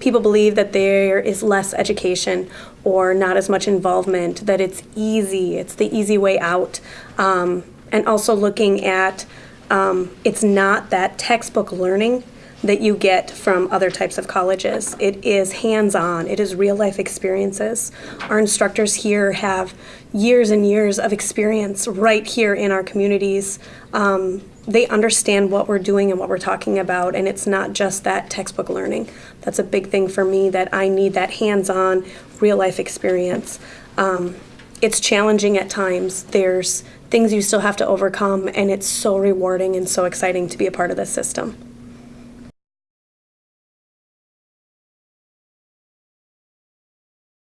people believe that there is less education or not as much involvement, that it's easy, it's the easy way out. Um, and also looking at um, it's not that textbook learning that you get from other types of colleges. It is hands on, it is real life experiences. Our instructors here have years and years of experience right here in our communities. Um, they understand what we're doing and what we're talking about, and it's not just that textbook learning. That's a big thing for me that I need that hands on, real life experience. Um, it's challenging at times. There's things you still have to overcome, and it's so rewarding and so exciting to be a part of this system.